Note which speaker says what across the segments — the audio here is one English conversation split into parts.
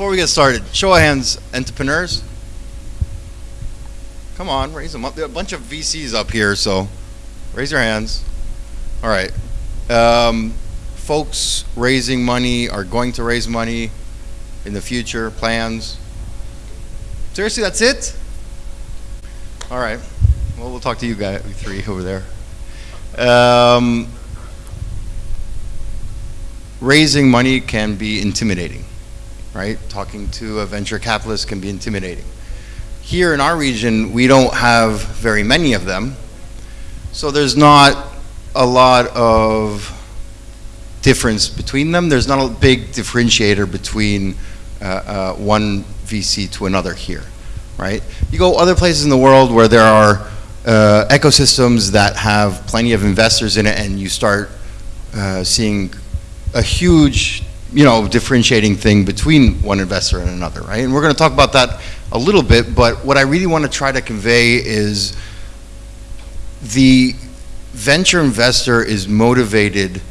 Speaker 1: before we get started, show of hands, entrepreneurs. Come on, raise them up. There are a bunch of VCs up here, so raise your hands. All right. Um, folks raising money are going to raise money in the future, plans. Seriously, that's it? All right. Well, we'll talk to you guys, three over there. Um, raising money can be intimidating, right? Talking to a venture capitalist can be intimidating. Here in our region, we don't have very many of them, so there's not a lot of difference between them. There's not a big differentiator between uh, uh, one VC to another here, right? You go other places in the world where there are uh, ecosystems that have plenty of investors in it and you start uh, seeing a huge, you know, differentiating thing between one investor and another, right? And we're going to talk about that a little bit, but what I really want to try to convey is the venture investor is motivated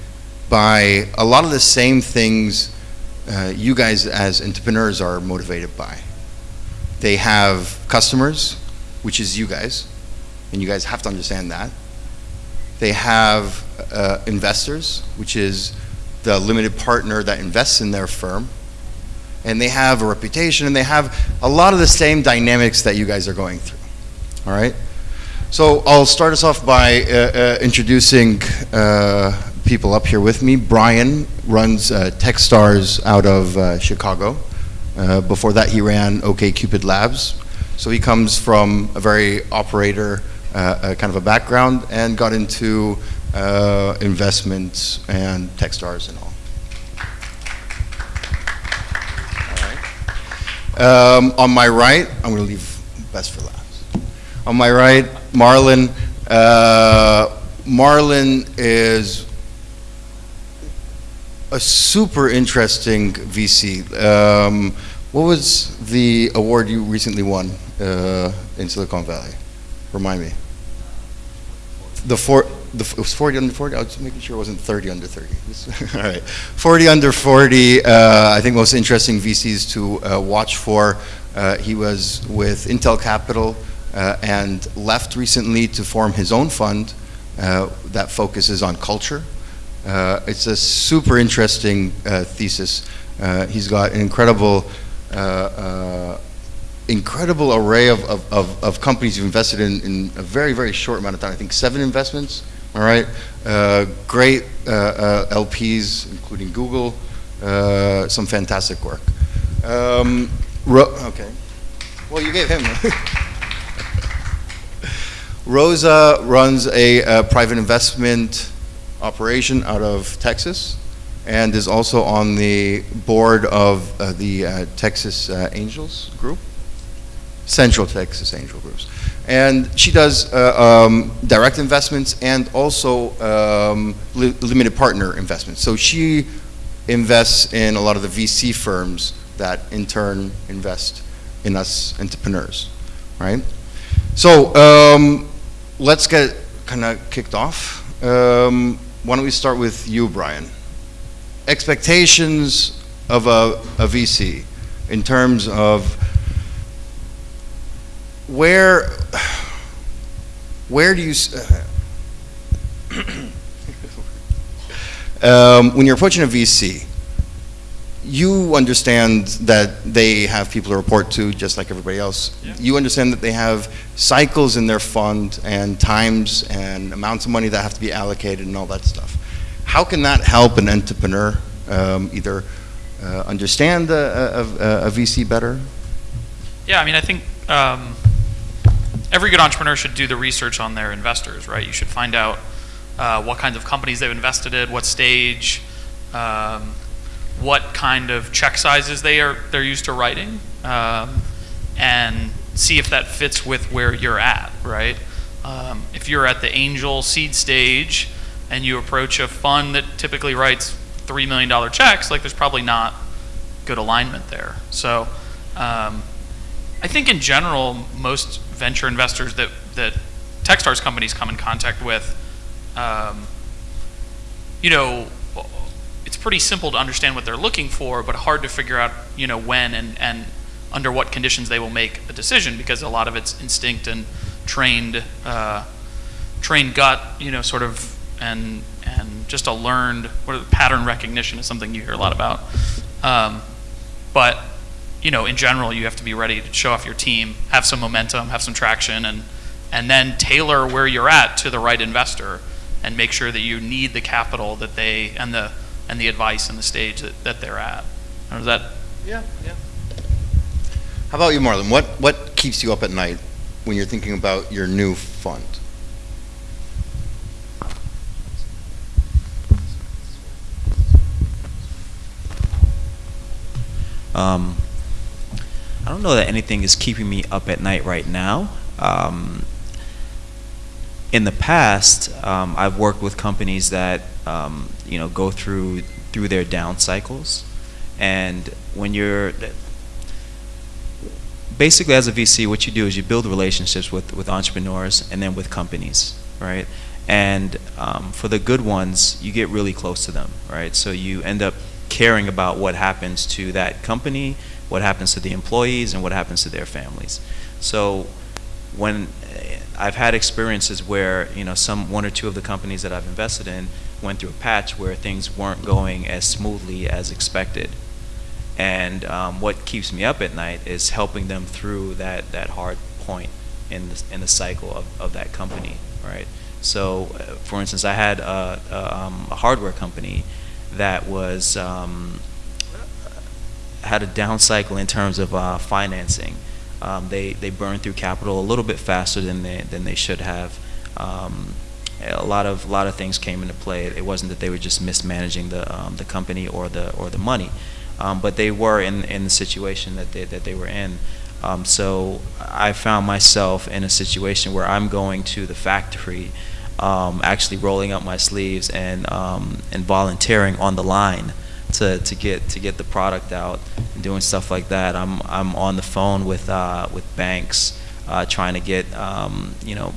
Speaker 1: by a lot of the same things uh, you guys as entrepreneurs are motivated by. They have customers, which is you guys, and you guys have to understand that. They have uh, investors, which is the limited partner that invests in their firm. And they have a reputation, and they have a lot of the same dynamics that you guys are going through. All right? So I'll start us off by uh, uh, introducing uh, people up here with me. Brian runs uh, Techstars out of uh, Chicago. Uh, before that, he ran OkCupid Labs. So he comes from a very operator kind of a background and got into uh, investments and Techstars and all. all right. Um, on my right, I'm going to leave best for last. On my right, Marlon. Uh, Marlon is a super interesting VC. Um, what was the award you recently won uh, in Silicon Valley? Remind me. The four, the, it was 40 under 40? I was making sure it wasn't 30 under 30. All right. 40 under 40, uh, I think most interesting VCs to uh, watch for. Uh, he was with Intel Capital uh, and left recently to form his own fund uh, that focuses on culture. Uh, it's a super interesting thesis. he's got an incredible incredible array of, of, of, of, companies you've invested in in a very, very short amount of time. I think seven investments, all right? Uh, great uh, uh, LPs, including Google, uh, some fantastic work. Um, okay. Well, you gave him. Rosa runs a, a, private investment operation out of Texas and is also on the board of uh, the uh, Texas Angels group. Central Texas Angel Groups. And she does uh, um, direct investments and also um, li limited partner investments. So she invests in a lot of the VC firms that in turn invest in us entrepreneurs, right? So um, let's get kind of kicked off. Um, why don't we start with you, Brian? Expectations of a, a VC in terms of where where do you uh, um, when you're approaching a VC you understand that they have people to report to just like everybody else. Yeah. you understand that they have cycles in their fund and times and amounts of money that have to be allocated and all that stuff. How can that help an entrepreneur um, either uh, understand a, a, a, VC better?
Speaker 2: Yeah I mean I think um, every good entrepreneur should do the research on their investors, right? You should find out uh, what kinds of companies they've invested in, what stage, um, what kind of check sizes they are they're used to writing, um, and see if that fits with where you're at, right? Um, if you're at the angel seed stage and you approach a fund that typically writes three million dollar checks, like there's probably not good alignment there. So. Um, I think in general, most venture investors that, that Techstars companies come in contact with, um, you know, it's pretty simple to understand what they're looking for, but hard to figure out, you know, when and, and under what conditions they will make a decision because a lot of it's instinct and trained, uh, trained gut, you know, sort of, and and just a learned what pattern recognition is something you hear a lot about. Um, but you know, in general, you have to be ready to show off your team, have some momentum, have some traction, and and then tailor where you're at to the right investor, and make sure that you need the capital that they and the and the advice and the stage that, that they're at. Or is that
Speaker 1: Yeah, yeah. How about you, Marlon? What, what keeps you up at night when you're thinking about your new fund?
Speaker 3: Um, I don't know that anything is keeping me up at night right now. Um, in the past, um, I've worked with companies that um, you know go through through their down cycles, and when you're basically as a VC, what you do is you build relationships with with entrepreneurs and then with companies, right? And um, for the good ones, you get really close to them, right? So you end up caring about what happens to that company, what happens to the employees, and what happens to their families. So when eh, I've had experiences where you know some one or two of the companies that I've invested in went through a patch where things weren't going as smoothly as expected, and um, what keeps me up at night is helping them through that that hard point in the, in the cycle of, of that company, right? So, uh, for instance, I had a, a, um, a hardware company that was um, had a down cycle in terms of uh, financing. Um, they they burned through capital a little bit faster than they than they should have. Um, a lot of a lot of things came into play. It wasn't that they were just mismanaging the um, the company or the or the money, um, but they were in in the situation that they that they were in. Um, so I found myself in a situation where I'm going to the factory, um, actually rolling up my sleeves and and volunteering on the line to, to get to get the product out and doing stuff like that. I'm I'm on the phone with uh, with banks uh, trying to get um, you know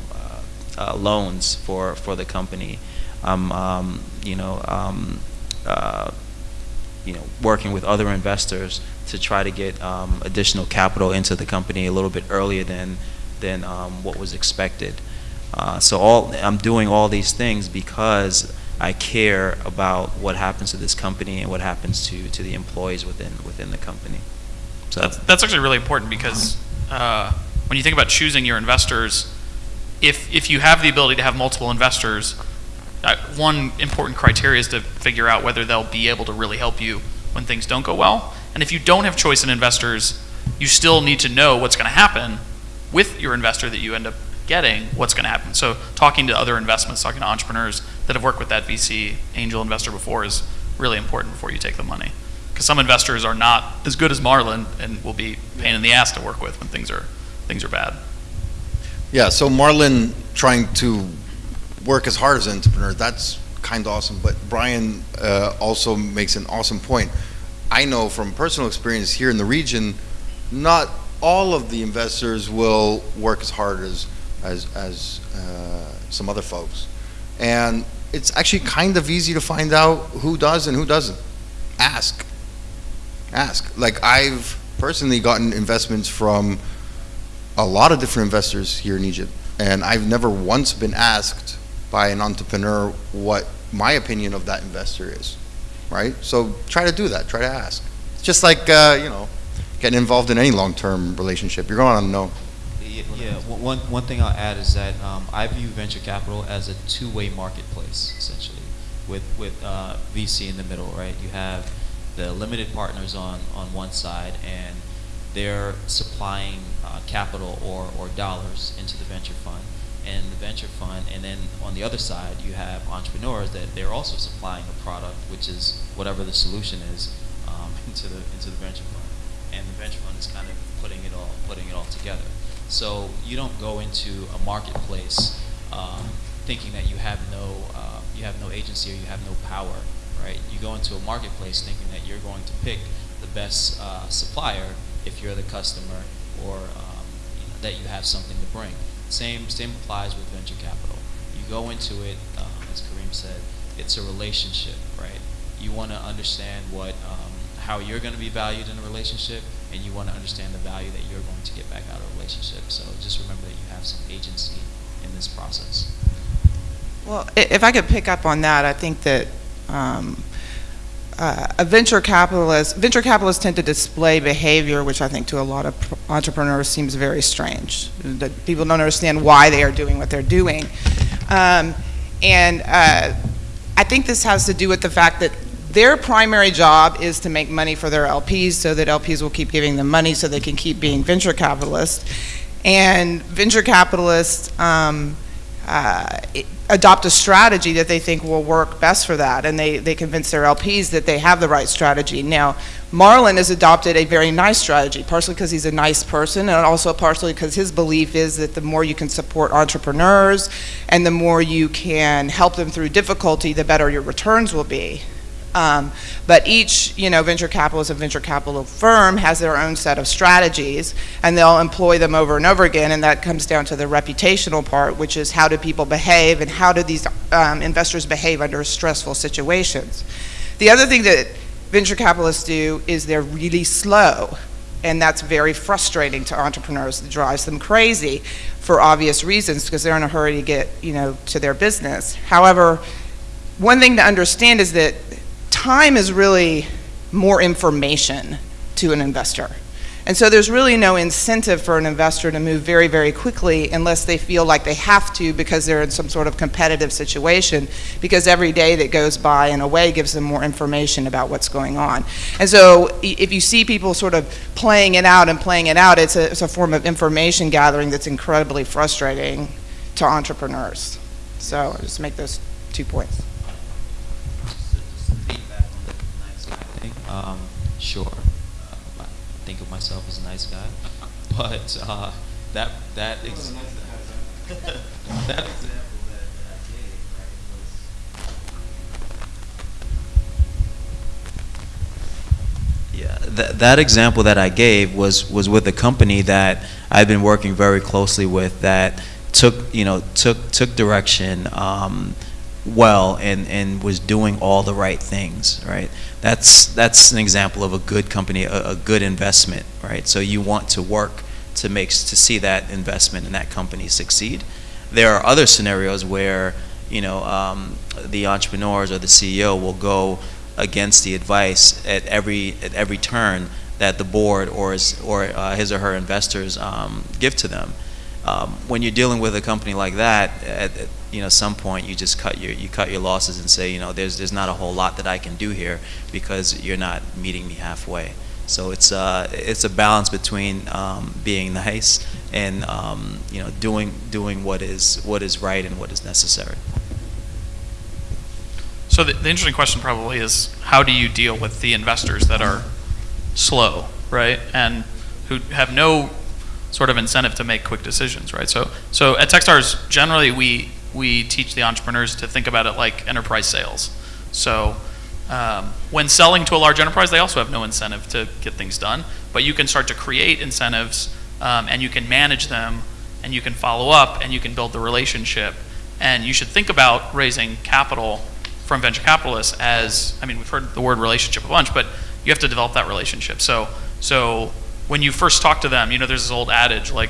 Speaker 3: uh, loans for for the company. I'm um, you know um, uh, you know working with other investors to try to get um, additional capital into the company a little bit earlier than than um, what was expected. Uh, so all I'm doing all these things because I care about what happens to this company and what happens to, to the employees within within the company. So
Speaker 2: That's, that's actually really important because uh, when you think about choosing your investors, if, if you have the ability to have multiple investors, uh, one important criteria is to figure out whether they'll be able to really help you when things don't go well. And if you don't have choice in investors, you still need to know what's going to happen with your investor that you end up getting, what's going to happen. So talking to other investments, talking to entrepreneurs that have worked with that VC angel investor before is really important before you take the money. Because some investors are not as good as Marlon and will be pain in the ass to work with when things are things are bad.
Speaker 1: Yeah, so Marlon trying to work as hard as an entrepreneur, that's kind of awesome. But Brian uh, also makes an awesome point. I know from personal experience here in the region, not all of the investors will work as hard as as, as uh, some other folks. And it's actually kind of easy to find out who does and who doesn't. Ask. Ask. Like I've personally gotten investments from a lot of different investors here in Egypt, and I've never once been asked by an entrepreneur what my opinion of that investor is, right? So try to do that. Try to ask. It's just like uh, you know, getting involved in any long-term relationship. You're going to know.
Speaker 4: Yeah. One, one thing I'll add is that um, I view venture capital as a two-way marketplace, essentially, with with uh, VC in the middle, right? You have the limited partners on on one side, and they're supplying uh, capital or or dollars into the venture fund, and the venture fund, and then on the other side, you have entrepreneurs that they're also supplying a product, which is whatever the solution is, um, into the into the venture fund, and the venture fund is kind of putting it all putting it all together. So you don't go into a marketplace um, thinking that you have no uh, you have no agency or you have no power, right? You go into a marketplace thinking that you're going to pick the best uh, supplier if you're the customer or um, you know, that you have something to bring. Same same applies with venture capital. You go into it, um, as Kareem said, it's a relationship, right? you want to understand what, um, how you're going to be valued in a relationship, and you want to understand the value that you're going to get back out of a relationship. So just remember that you have some agency in this process.
Speaker 5: Well, if I could pick up on that, I think that um, uh, a venture capitalist, venture capitalists tend to display behavior which I think to a lot of entrepreneurs seems very strange. That people don't understand why they are doing what they're doing. Um, And uh, I think this has to do with the fact that their primary job is to make money for their LPs so that LPs will keep giving them money so they can keep being venture capitalists. And venture capitalists um, uh, adopt a strategy that they think will work best for that, and they, they convince their LPs that they have the right strategy. Now, Marlon has adopted a very nice strategy, partially because he's a nice person, and also partially because his belief is that the more you can support entrepreneurs and the more you can help them through difficulty, the better your returns will be. Um, But each, you know, venture capitalist and venture capital firm has their own set of strategies, and they'll employ them over and over again, and that comes down to the reputational part, which is how do people behave, and how do these um, investors behave under stressful situations. The other thing that venture capitalists do is they're really slow, and that's very frustrating to entrepreneurs. It drives them crazy for obvious reasons, because they're in a hurry to get, you know, to their business. However, one thing to understand is that time is really more information to an investor. And so there's really no incentive for an investor to move very, very quickly unless they feel like they have to because they're in some sort of competitive situation, because every day that goes by in a way gives them more information about what's going on. And so if you see people sort of playing it out and playing it out, it's a, it's a form of information gathering that's incredibly frustrating to entrepreneurs. So I just make those two points.
Speaker 4: Um, sure, uh, I think of myself as a nice guy, but uh, that that ex- that example that, that I gave right,
Speaker 3: Yeah, that, that example that I gave was, was with a company that I've been working very closely with that took, you know, took, took direction um, well and, and was doing all the right things, right? That's, that's an example of a good company, a, a good investment, right? So you want to work to make, to see that investment in that company succeed. There are other scenarios where, you know, um, the entrepreneurs or the CEO will go against the advice at every at every turn that the board or his, or uh, his or her investors um, give to them. Um, when you're dealing with a company like that, at, at you know some point you just cut your you cut your losses and say you know there's there's not a whole lot that I can do here because you're not meeting me halfway. So it's uh it's a balance between um, being nice and um, you know doing doing what is what is right and what is necessary.
Speaker 2: So the, the interesting question probably is how do you deal with the investors that are slow, right, and who have no sort of incentive to make quick decisions, right? So so at Techstars generally we we teach the entrepreneurs to think about it like enterprise sales. So um, when selling to a large enterprise, they also have no incentive to get things done, but you can start to create incentives um, and you can manage them and you can follow up and you can build the relationship. And you should think about raising capital from venture capitalists as, I mean, we've heard the word relationship a bunch, but you have to develop that relationship. So, so when you first talk to them, you know, there's this old adage like,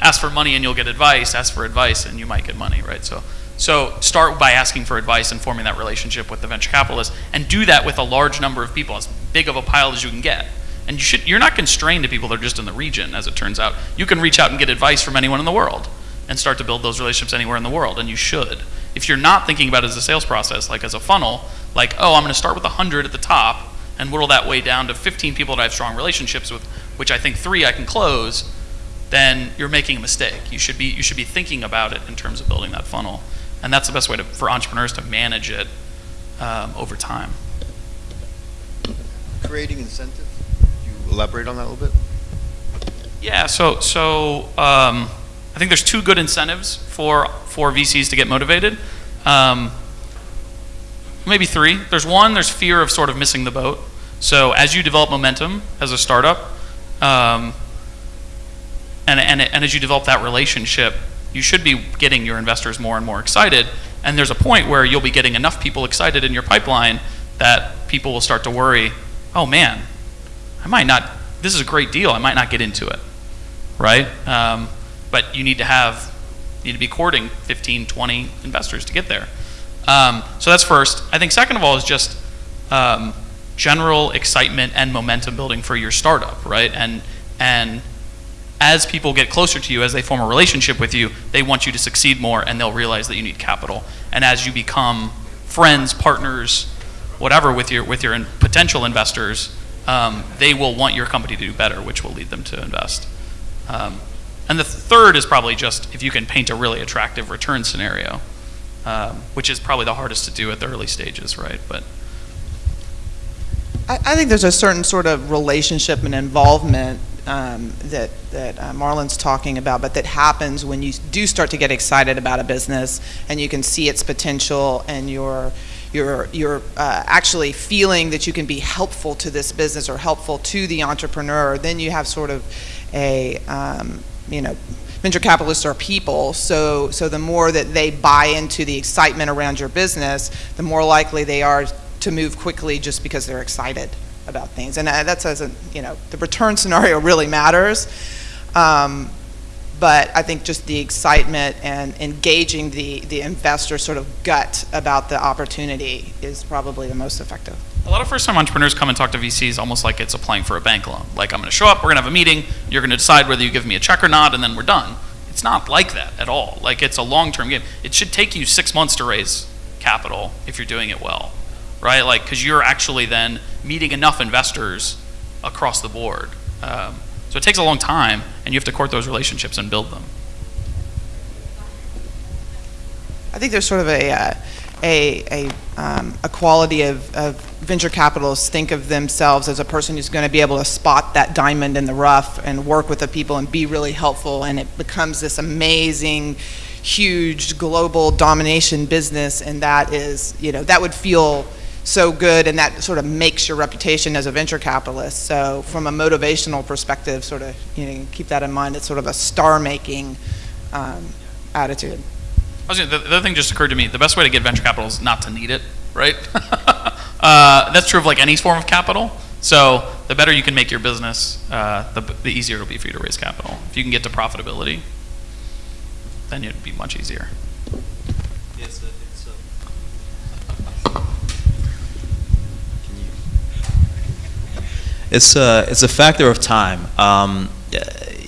Speaker 2: ask for money and you'll get advice, ask for advice and you might get money, right? So, so start by asking for advice and forming that relationship with the venture capitalist, and do that with a large number of people, as big of a pile as you can get. And you should, you're not constrained to people that are just in the region, as it turns out. You can reach out and get advice from anyone in the world and start to build those relationships anywhere in the world, and you should. If you're not thinking about it as a sales process, like as a funnel, like, oh, I'm going to start with 100 at the top and whittle that way down to 15 people that I have strong relationships with, which I think three I can close, then you're making a mistake. You should be you should be thinking about it in terms of building that funnel, and that's the best way to, for entrepreneurs to manage it um, over time.
Speaker 1: Creating incentive, you elaborate on that a little bit?
Speaker 2: Yeah. So so um, I think there's two good incentives for for VCs to get motivated. Um, maybe three. There's one. There's fear of sort of missing the boat. So as you develop momentum as a startup, um, and, and, and as you develop that relationship, you should be getting your investors more and more excited. And there's a point where you'll be getting enough people excited in your pipeline that people will start to worry, oh man, I might not, this is a great deal, I might not get into it, right? Um, but you need to have, you need to be courting 15, 20 investors to get there. Um, so that's first. I think second of all is just um, general excitement and momentum building for your startup, right? And and as people get closer to you, as they form a relationship with you, they want you to succeed more, and they'll realize that you need capital. And as you become friends, partners, whatever with your with your in- potential investors, um, they will want your company to do better, which will lead them to invest. Um, and the third is probably just if you can paint a really attractive return scenario, um, which is probably the hardest to do at the early stages, right? But
Speaker 5: I, I think there's a certain sort of relationship and involvement um, that, that uh, Marlon's talking about, but that happens when you do start to get excited about a business and you can see its potential and you're, you're, you're uh, actually feeling that you can be helpful to this business or helpful to the entrepreneur, then you have sort of a, um, you know, venture capitalists are people, so, so the more that they buy into the excitement around your business, the more likely they are to move quickly just because they're excited about things. And uh, that's as a, you know, the return scenario really matters. Um, but I think just the excitement and engaging the, the investor sort of gut about the opportunity is probably the most effective.
Speaker 2: a lot of first-time entrepreneurs come and talk to VCs almost like it's applying for a bank loan. Like I'm going to show up, we're going to have a meeting, you're going to decide whether you give me a check or not, and then we're done. It's not like that at all. Like it's a long-term game. It should take you six months to raise capital if you're doing it well, right? Like because you're actually then meeting enough investors across the board. Um, so it takes a long time, and you have to court those relationships and build them.
Speaker 5: I think there's sort of a, uh, a, a, um, a quality of, of venture capitalists think of themselves as a person who's going to be able to spot that diamond in the rough and work with the people and be really helpful, and it becomes this amazing, huge global domination business, and that is, you know, that would feel so good, and that sort of makes your reputation as a venture capitalist. So, from a motivational perspective, sort of, you know, keep that in mind. It's sort of a star-making um, attitude.
Speaker 2: Gonna, the, the other thing just occurred to me: the best way to get venture capital is not to need it, right? uh, that's true of like any form of capital. So the better you can make your business, uh, the, the easier it'll be for you to raise capital. If you can get to profitability, then it'd be much easier.
Speaker 3: It's a, it's a factor of time. Um,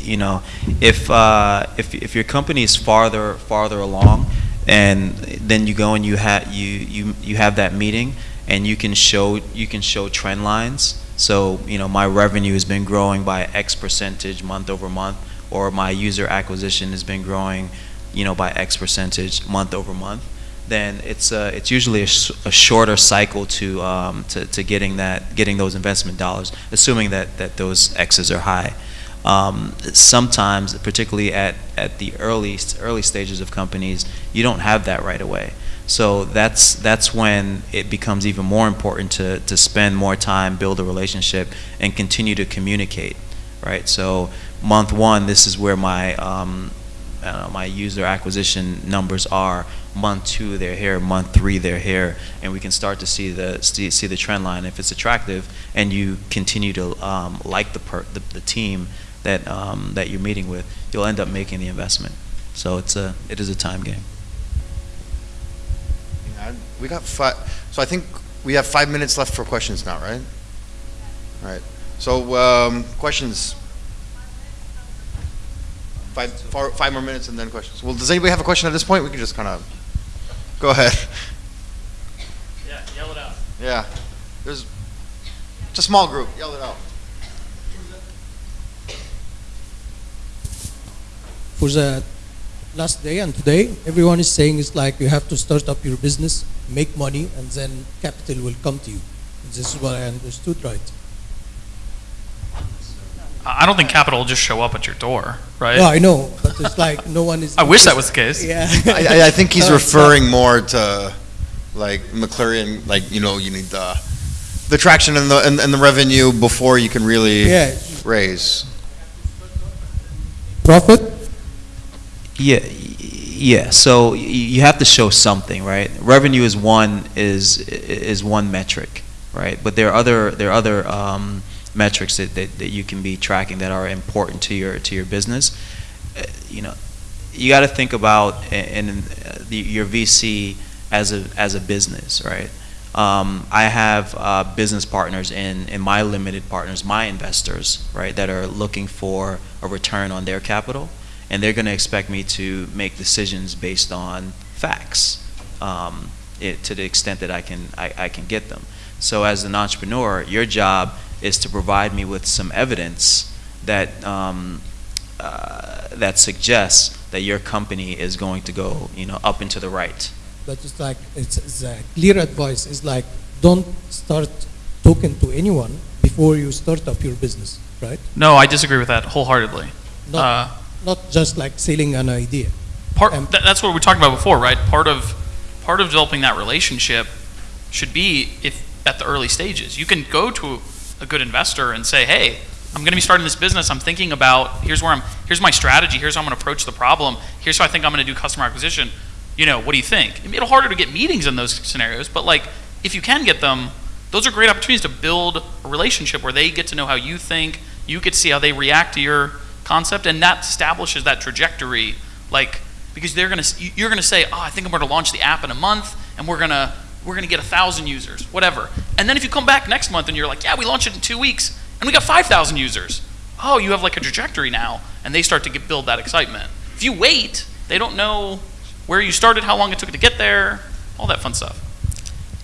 Speaker 3: you know, if, uh, if, if your company is farther, farther along, and then you go and you have, you, you, you have that meeting, and you can show, you can show trend lines. So, you know, my revenue has been growing by X percentage month over month, or my user acquisition has been growing, you know, by X percentage month over month, then it's uh, it's usually a, sh- a shorter cycle to, um, to to getting that getting those investment dollars, assuming that that those X's are high. Um, sometimes, particularly at, at the early early stages of companies, you don't have that right away. So that's that's when it becomes even more important to, to spend more time, build a relationship, and continue to communicate, right? So month one, this is where my um, uh, my user acquisition numbers are. Month two, they're here. Month three, they're here, and we can start to see the see, see the trend line. If it's attractive, and you continue to um, like the, per, the the team that um, that you're meeting with, you'll end up making the investment. So it's a it is a time game.
Speaker 1: Yeah, We got five, so I think we have five minutes left for questions now, right? All right, so, um, questions? Five, four, five more minutes and then questions. Well, does anybody have a question at this point? We can just kind of, go ahead.
Speaker 2: Yeah, yell it out.
Speaker 1: Yeah, there's, it's a small group, yell it out.
Speaker 6: for the last day and today, everyone is saying it's like you have to start up your business, make money, and then capital will come to you. This is what I understood, right?
Speaker 2: I I don't think capital will just show up at your door, right?
Speaker 6: No, I know, but it's like no one is.
Speaker 2: I wish that was the case.
Speaker 6: Yeah.
Speaker 1: I, I- I think he's referring more to, like, McLaren, like, you know, you need the, the traction and the, and, and the revenue before you can really
Speaker 6: Yeah,
Speaker 1: raise.
Speaker 6: profit.
Speaker 3: Yeah, yeah. So you have to show something, right? Revenue is one is is one metric, right? But there are other there are other um, metrics that, that, that you can be tracking that are important to your to your business. Uh, you know, you got to think about in, in the, your VC as a as a business, right? Um, I have uh, business partners in, in my limited partners, my investors, right, that are looking for a return on their capital, and they're going to expect me to make decisions based on facts, um, it, to the extent that I can I, I can get them. So as an entrepreneur, your job is to provide me with some evidence that um, uh, that suggests that your company is going to go, you know, up into the right.
Speaker 6: But it's like, it's, it's a clear advice It's like, don't start talking to anyone before you start up your business, right?
Speaker 2: No, I disagree with that wholeheartedly.
Speaker 6: Not,
Speaker 2: Uh,
Speaker 6: not just like selling an idea.
Speaker 2: part
Speaker 6: Um,
Speaker 2: tha- that's what we talked about before, right? Part of part of developing that relationship should be if at the early stages. You can go to a good investor and say, "Hey, I'm going to be starting this business. I'm thinking about here's where I'm here's my strategy. Here's how I'm going to approach the problem. Here's how I think I'm going to do customer acquisition. You know, what do you think?" Little harder to get meetings in those scenarios, but like if you can get them, those are great opportunities to build a relationship where they get to know how you think, you get to see how they react to your concept, and that establishes that trajectory. Like because they're gonna you're gonna say, oh, I think I'm gonna launch the app in a month, and we're gonna we're gonna get a thousand users, whatever. And then if you come back next month and you're like, yeah, we launched it in two weeks, and we got five thousand users. Oh, you have like a trajectory now, and they start to get, build that excitement. If you wait, they don't know where you started, how long it took to get there, all that fun stuff.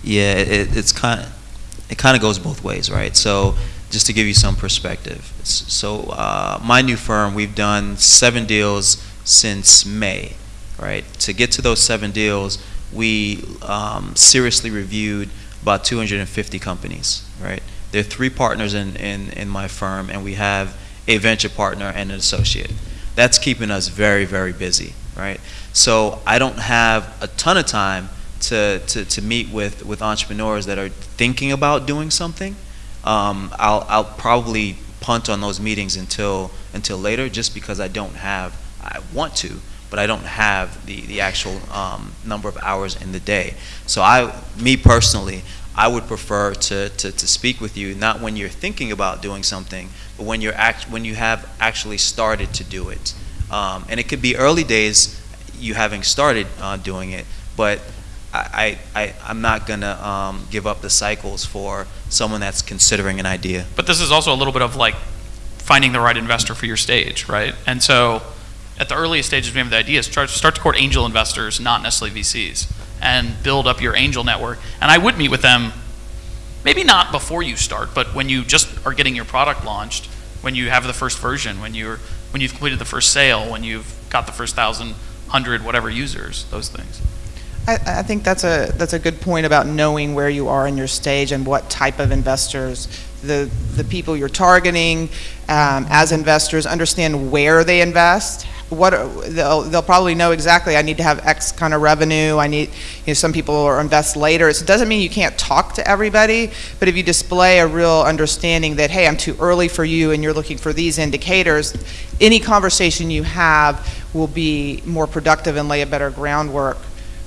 Speaker 3: Yeah, it, it's kind of, it kind of goes both ways, right? So just to give you some perspective, so uh, my new firm, we've done seven deals since May, right? To get to those seven deals, we um, seriously reviewed about 250 companies, right? There are three partners in, in, in my firm, and we have a venture partner and an associate. That's keeping us very, very busy, right? So I don't have a ton of time to, to, to meet with, with entrepreneurs that are thinking about doing something. Um, I'll, I'll probably punt on those meetings until, until later just because I don't have, I want to, but I don't have the, the actual um, number of hours in the day. So I, me personally, I would prefer to, to, to speak with you not when you're thinking about doing something, but when you're act, when you have actually started to do it. Um, and it could be early days, you having started uh, doing it, but I, I, I'm not gonna um, give up the cycles for someone that's considering an idea.
Speaker 2: But this is also a little bit of like finding the right investor for your stage, right? And so at the earliest stages, we have the idea, is start, start to court angel investors, not necessarily VCs, and build up your angel network. And I would meet with them, maybe not before you start, but when you just are getting your product launched, when you have the first version, when you're when you've completed the first sale, when you've got the first thousand, hundred, whatever users, those things.
Speaker 5: I, I think that's a, that's a good point about knowing where you are in your stage and what type of investors, the, the people you're targeting um, as investors, understand where they invest. What, they'll, they'll probably know exactly, I need to have X kind of revenue, I need, you know, some people are invest later. so It doesn't mean you can't talk to everybody, but if you display a real understanding that, hey, I'm too early for you and you're looking for these indicators, any conversation you have will be more productive and lay a better groundwork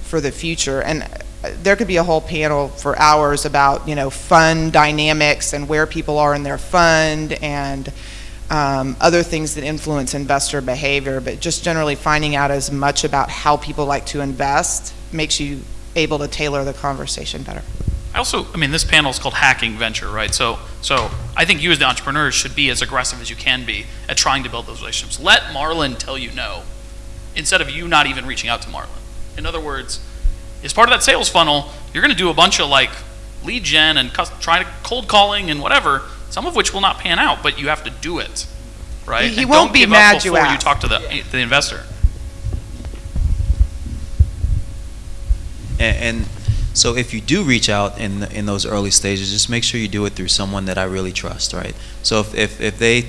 Speaker 5: for the future. And uh, there could be a whole panel for hours about, you know, fund dynamics and where people are in their fund and um, other things that influence investor behavior. But just generally finding out as much about how people like to invest makes you able to tailor the conversation better.
Speaker 2: I also, I mean, this panel is called Hacking Venture, right? So, so I think you as the entrepreneur should be as aggressive as you can be at trying to build those relationships. Let Marlon tell you no, instead of you not even reaching out to Marlon. In other words, as part of that sales funnel, you're going to do a bunch of like lead gen and cus- try to cold calling and whatever, some of which will not pan out, but you have to do it, right?
Speaker 5: He- he
Speaker 2: And
Speaker 5: won't
Speaker 2: don't
Speaker 5: be
Speaker 2: give
Speaker 5: mad
Speaker 2: up
Speaker 5: you
Speaker 2: before you
Speaker 5: asked.
Speaker 2: talk to the, the investor.
Speaker 3: And, and so if you do reach out in, in those early stages, just make sure you do it through someone that I really trust, right? So if, if, if they,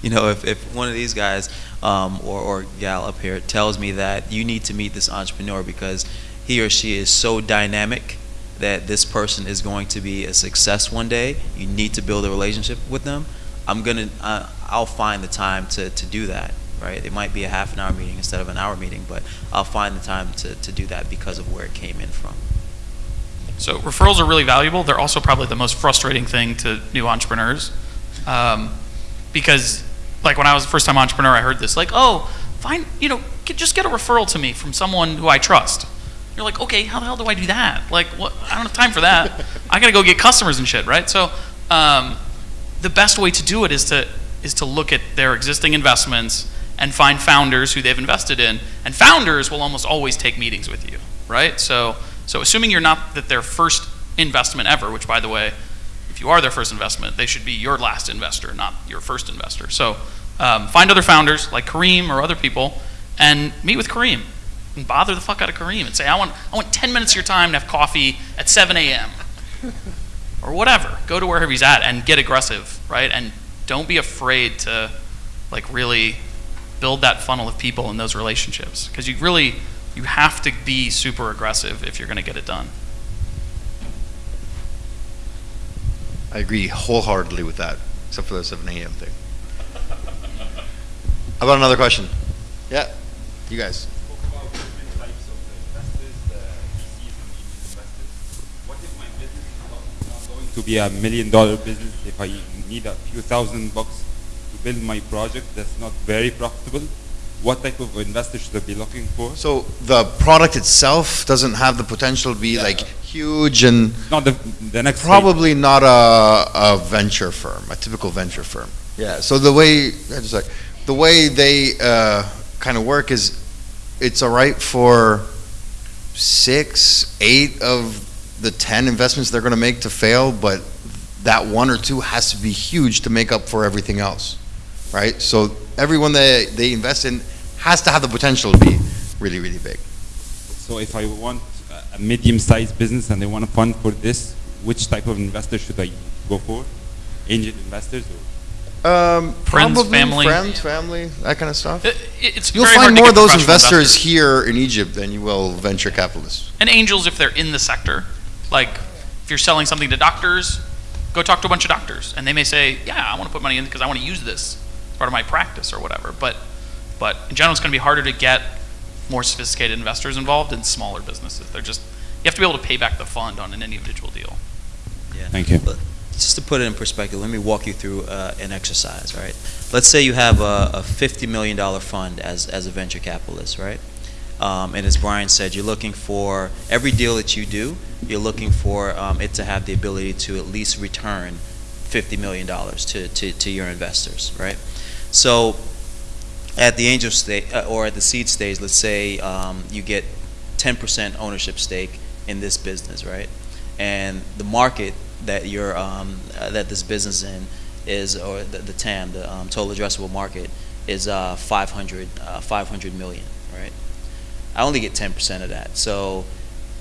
Speaker 3: you know, if, if one of these guys um, or, or gal up here tells me that you need to meet this entrepreneur because he or she is so dynamic that this person is going to be a success one day, you need to build a relationship with them, I'm gonna, uh, I'll find the time to, to do that, right? It might be a half an hour meeting instead of an hour meeting, but I'll find the time to, to do that because of where it came in from.
Speaker 2: So referrals are really valuable. They're also probably the most frustrating thing to new entrepreneurs. Um, because, like, when I was a first time entrepreneur, I heard this, like, oh, find, you know, just get a referral to me from someone who I trust. You're like, okay, how the hell do I do that? Like, what? I don't have time for that. I gotta go get customers and shit, right? So, um, the best way to do it is to is to look at their existing investments and find founders who they've invested in, and founders will almost always take meetings with you, right? So, so assuming you're not that their first investment ever, which by the way, if you are their first investment, they should be your last investor, not your first investor. So, um, find other founders like Kareem or other people, and meet with Kareem, and bother the fuck out of Kareem, and say, I want I want 10 minutes of your time to have coffee at 7 a.m. or whatever. Go to wherever he's at and get aggressive, right? And don't be afraid to like really build that funnel of people in those relationships because you really you have to be super aggressive if you're going to get it done.
Speaker 1: I agree wholeheartedly with that, except for the 7 a.m. thing. How about another question? Yeah, you guys.
Speaker 7: To be a million dollar business? If I need a few thousand bucks to build my project that's not very profitable, what type of investor should I be looking for?
Speaker 1: So the product itself doesn't have the potential to be
Speaker 7: Yeah.
Speaker 1: like huge and
Speaker 7: Not the, the next stage.
Speaker 1: probably not a, a venture firm, a typical venture firm. Yeah. So the way, just like, the way they uh, kind of work is, it's all right for six, eight of the ten investments they're going to make to fail, but that one or two has to be huge to make up for everything else, right? So everyone they they invest in has to have the potential to be really, really big.
Speaker 7: So if I want a- a medium-sized business and I want to fund for this, which type of investor should I go for? Angel investors or?
Speaker 1: Um,
Speaker 2: Friends,
Speaker 1: probably
Speaker 2: family.
Speaker 1: friends, family, that kind of stuff.
Speaker 2: It, it's
Speaker 1: You'll find more of those
Speaker 2: professional
Speaker 1: investors here in Egypt than you will venture capitalists.
Speaker 2: and angels if they're in the sector. Like if you're selling something to doctors, go talk to a bunch of doctors, and they may say, "Yeah, I want to put money in because I want to use this as part of my practice or whatever." But but in general, it's going to be harder to get more sophisticated investors involved in smaller businesses. They're just you have to be able to pay back the fund on an individual deal.
Speaker 3: Yeah.
Speaker 7: Thank you.
Speaker 3: But Just to put it in perspective, let me walk you through uh, an exercise, right? Let's say you have a, a $50 million fund as, as a venture capitalist, right? Um, and as Brian said, you're looking for every deal that you do, you're looking for um, it to have the ability to at least return $50 million to, to, to your investors, right? So at the angel stage, uh, or at the seed stage, let's say um, you get 10% ownership stake in this business, right? And the market that you're um, uh, that this business in is, or the, the TAM, the um, total addressable market, is uh, 500, uh, 500 million, right? I only get 10% of that, so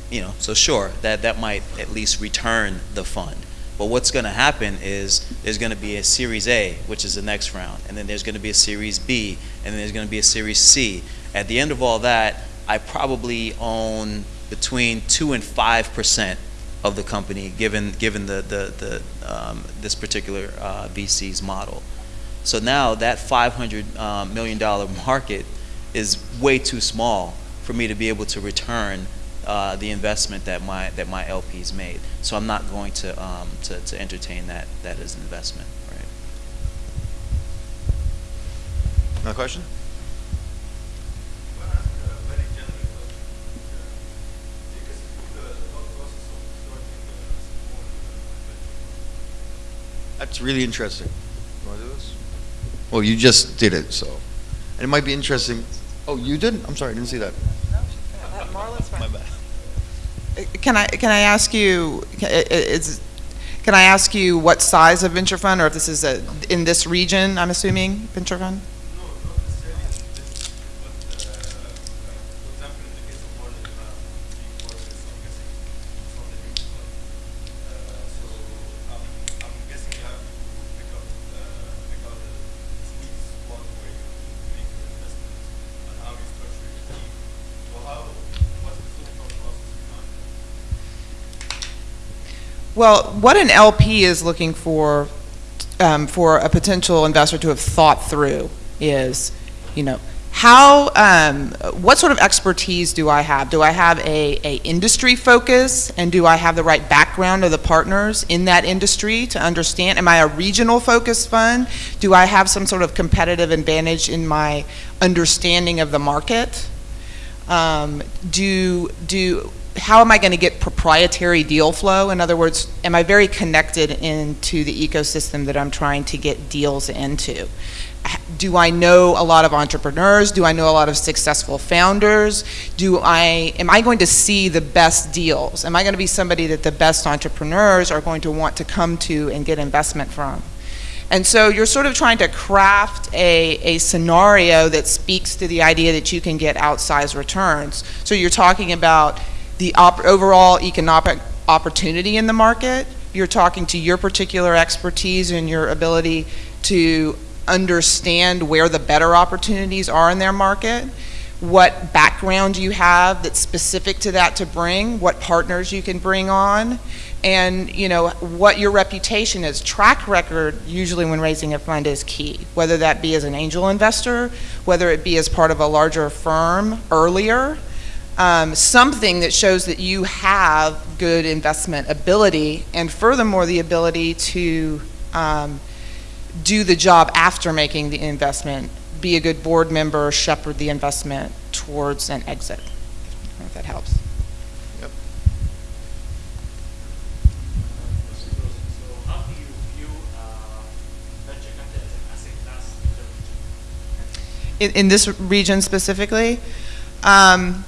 Speaker 3: you know, so sure that that might at least return the fund. But what's going to happen is there's going to be a Series A, which is the next round, and then there's going to be a Series B, and then there's going to be a Series C. At the end of all that, I probably own between two and five percent of the company, given given the the, the um, this particular uh, VC's model. So now that 500 um, million dollar market is way too small for me to be able to return uh, the investment that my that my LPs made. So I'm not going to um, to, to entertain that that as an investment, right?
Speaker 1: Another question? That's really interesting. You want to do this? Well, you just did it, so. And it might be interesting. Oh, you did? I'm sorry, I didn't see that. My bad.
Speaker 5: Can I, can I ask you, ca- i- i- is, can I ask you what size of venture fund, or if this is a, in this region, I'm assuming, venture fund? Well, what an LP is looking for, um, for a potential investor to have thought through is, you know, how, um, what sort of expertise do I have? Do I have a, a industry focus, and do I have the right background of the partners in that industry to understand? Am I a regional focused fund? Do I have some sort of competitive advantage in my understanding of the market? Um, do, do, how am I going to get proprietary deal flow? In other words, am I very connected into the ecosystem that I'm trying to get deals into? Do I know a lot of entrepreneurs? Do I know a lot of successful founders? Do I, am I going to see the best deals? Am I going to be somebody that the best entrepreneurs are going to want to come to and get investment from? And so you're sort of trying to craft a, a scenario that speaks to the idea that you can get outsized returns. So you're talking about the overall economic opportunity in the market. You're talking to your particular expertise and your ability to understand where the better opportunities are in their market, what background you have that's specific to that to bring, what partners you can bring on, and you know what your reputation is. Track record usually when raising a fund is key, whether that be as an angel investor, whether it be as part of a larger firm earlier. Um, something that shows that you have good investment ability, and furthermore, the ability to um, do the job after making the investment, be a good board member, shepherd the investment towards an exit. If that helps.
Speaker 8: So how do you view uh, venture capital as an asset class in
Speaker 5: in, this region specifically. Um,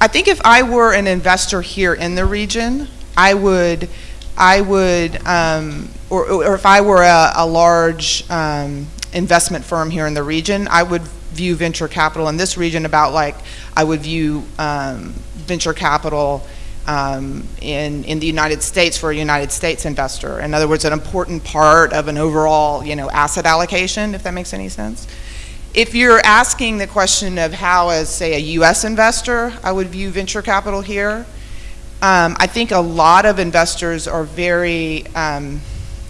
Speaker 5: I think if I were an investor here in the region, I would, I would, um, or, or if I were a, a large um, investment firm here in the region, I would view venture capital in this region about like I would view um, venture capital um, in in the United States for a United States investor. In other words, an important part of an overall you know asset allocation, if that makes any sense. If you're asking the question of how, as say, a U.S. investor, I would view venture capital here, um, I think a lot of investors are very um,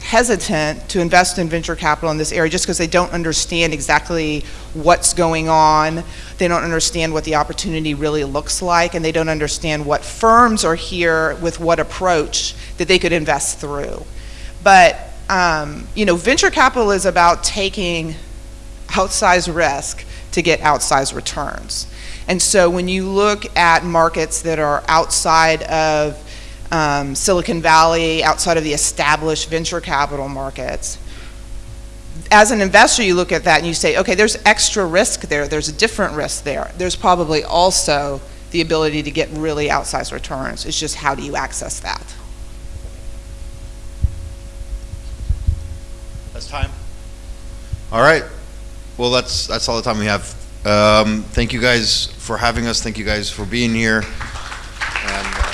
Speaker 5: hesitant to invest in venture capital in this area just because they don't understand exactly what's going on. They don't understand what the opportunity really looks like, and they don't understand what firms are here with what approach that they could invest through. But um, you know, venture capital is about taking outsized risk to get outsized returns. And so when you look at markets that are outside of um, Silicon Valley, outside of the established venture capital markets, as an investor, you look at that and you say, okay, there's extra risk there, there's a different risk there. There's probably also the ability to get really outsized returns. It's just how do you access that?
Speaker 1: That's time. All right. Well, that's that's all the time we have. Um, thank you guys for having us. Thank you guys for being here. And, uh,